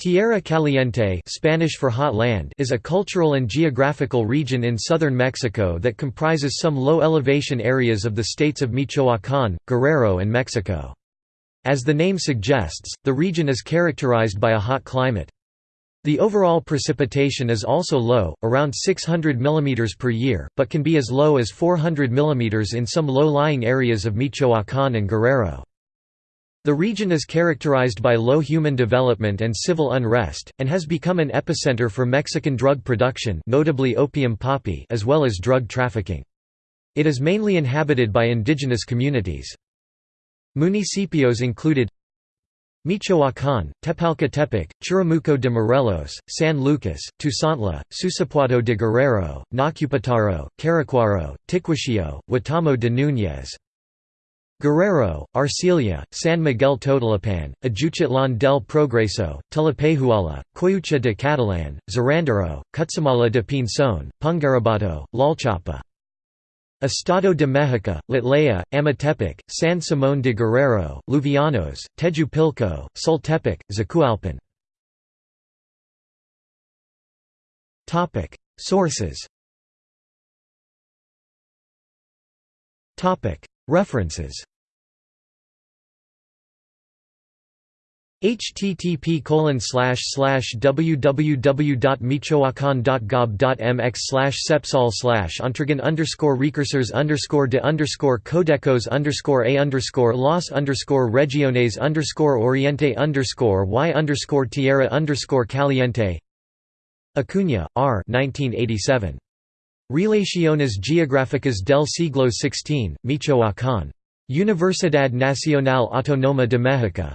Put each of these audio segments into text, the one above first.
Tierra Caliente Spanish for hot land is a cultural and geographical region in southern Mexico that comprises some low-elevation areas of the states of Michoacán, Guerrero and Mexico. As the name suggests, the region is characterized by a hot climate. The overall precipitation is also low, around 600 mm per year, but can be as low as 400 mm in some low-lying areas of Michoacán and Guerrero. The region is characterized by low human development and civil unrest, and has become an epicenter for Mexican drug production notably opium poppy as well as drug trafficking. It is mainly inhabited by indigenous communities. Municipios included Michoacán, Tepalcatepec, Churumuco de Morelos, San Lucas, Tuzantla, Susupuato de Guerrero, Nocupétaro, Caracuaro, Ticuachillo, Huetamo de Núñez. Guerrero, Arcelia, San Miguel Totolapan, Ajuchitlan del Progreso, Tlapehuala, Coyuca de Catalan, Zirándaro, Cutzamala de Pinzón, Pungarabato, Tlalchapa. Estado de Mexico, Tlatlaya, Amatepec, San Simón de Guerrero, Luvianos, Tejupilco, Sultepec, Zacualpan. Sources References http www.michoacan.gov.mx slash sepsol slash entregan underscore recursors underscore de underscore codecos underscore a underscore los underscore regiones underscore oriente underscore y underscore tierra underscore caliente Acuña, R. 1987. Relaciones Geográficas del siglo XVI, Michoacán. Universidad Nacional Autónoma de México.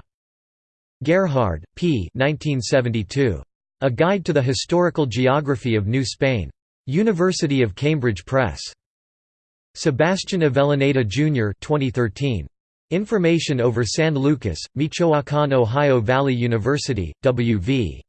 Gerhard, P. 1972. A Guide to the Historical Geography of New Spain. University of Cambridge Press. Sebastian Avellaneda Jr. 2013. Information over San Lucas, Michoacán Ohio Valley University, W.V.